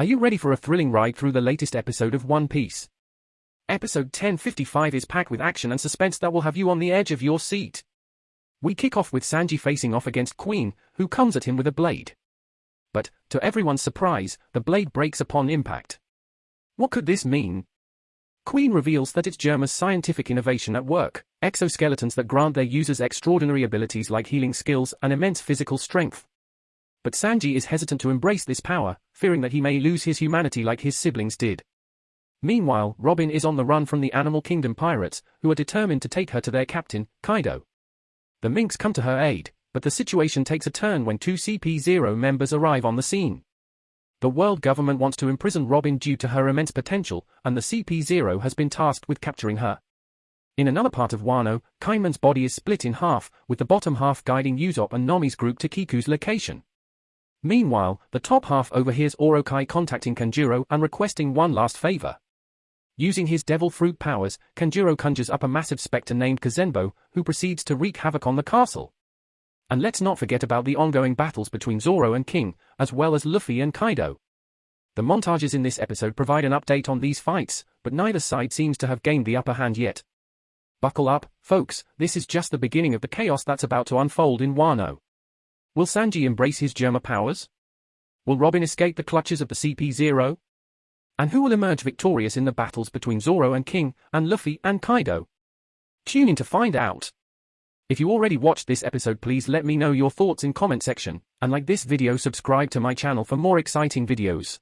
Are you ready for a thrilling ride through the latest episode of One Piece? Episode 1055 is packed with action and suspense that will have you on the edge of your seat. We kick off with Sanji facing off against Queen, who comes at him with a blade. But, to everyone's surprise, the blade breaks upon impact. What could this mean? Queen reveals that it's Germa's scientific innovation at work, exoskeletons that grant their users extraordinary abilities like healing skills and immense physical strength. But Sanji is hesitant to embrace this power, fearing that he may lose his humanity like his siblings did. Meanwhile, Robin is on the run from the Animal Kingdom pirates, who are determined to take her to their captain, Kaido. The Minks come to her aid, but the situation takes a turn when two CP0 members arrive on the scene. The world government wants to imprison Robin due to her immense potential, and the CP0 has been tasked with capturing her. In another part of Wano, Kin'emon's body is split in half, with the bottom half guiding Usopp and Nami's group to Kiku's location. Meanwhile, the top half overhears Orochi contacting Kanjuro and requesting one last favor. Using his devil fruit powers, Kanjuro conjures up a massive spectre named Kazenbo, who proceeds to wreak havoc on the castle. And let's not forget about the ongoing battles between Zoro and King, as well as Luffy and Kaido. The montages in this episode provide an update on these fights, but neither side seems to have gained the upper hand yet. Buckle up, folks, this is just the beginning of the chaos that's about to unfold in Wano. Will Sanji embrace his Germa powers? Will Robin escape the clutches of the CP0? And who will emerge victorious in the battles between Zoro and King, and Luffy and Kaido? Tune in to find out. If you already watched this episode please let me know your thoughts in comment section, and like this video subscribe to my channel for more exciting videos.